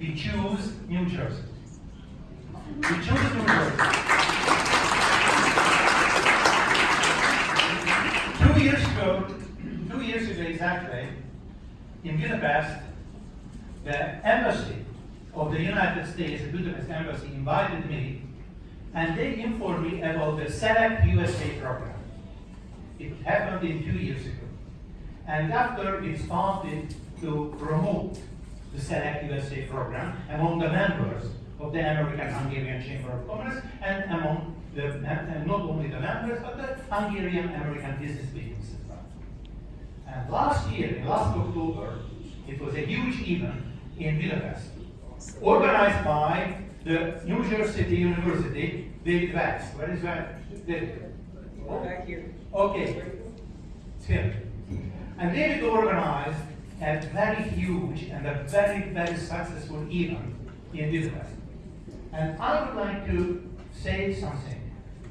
we choose New Jersey. We choose New Jersey. Two years ago, two years ago exactly, in Budapest, the embassy of the United States, the Budapest embassy, invited me, and they informed me about the Select USA program. It happened in two years ago. And after we started to promote the Select USA program among the members of the American Hungarian Chamber of Commerce and among the, and not only the members, but the Hungarian American business meetings as well. And last year, last October, it was a huge event in Budapest, organized by the New Jersey City University, David Wax. Where is that? David? Back here. Okay, it's here. And David organized a very huge and a very, very successful event in Budapest. And I would like to say something.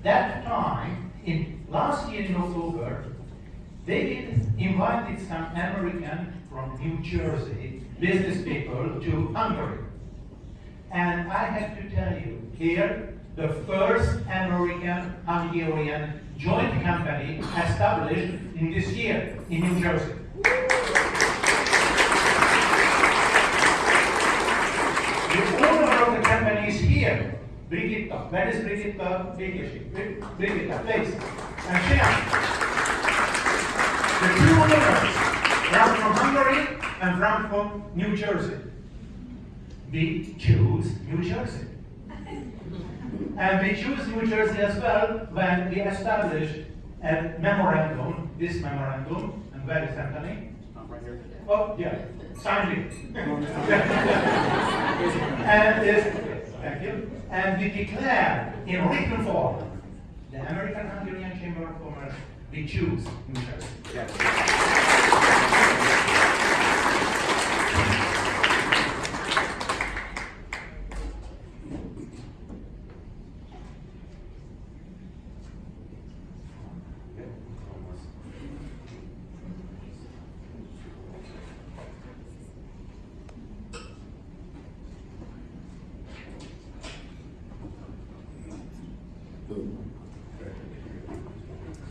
That time, in last year in October, they invited some American from New Jersey business people to Hungary. And I have to tell you, here, the first American Hungarian joint company established in this year in New Jersey. The owner of the company is here, Brigitta. Where is Brigitta Békési? Bri- Brigitta, please. And Sian. The two owners, one from Hungary and one from New Jersey. We choose New Jersey. And we choose New Jersey as well when we established a memorandum, this memorandum, and where is Anthony? Oh, yeah, signed it. And this, thank you, and we declare in written form, the American Hungarian Chamber of Commerce, we choose New Jersey.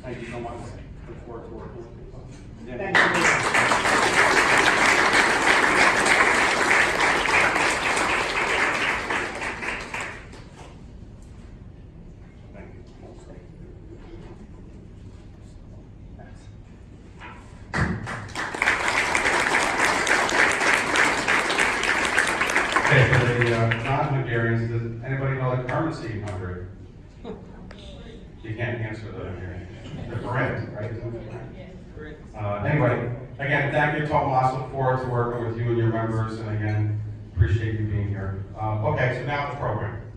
Thank you so much. Look forward to working with you. Thank. Okay, for the uh, non-Hungarians, does anybody know the currency in Hungary? You can't answer that, I'm hearing. The forint, right? Uh, anyway, again, thank you, Tomas. Look forward to working with you and your members, and again, appreciate you being here. Uh, okay, so now the program.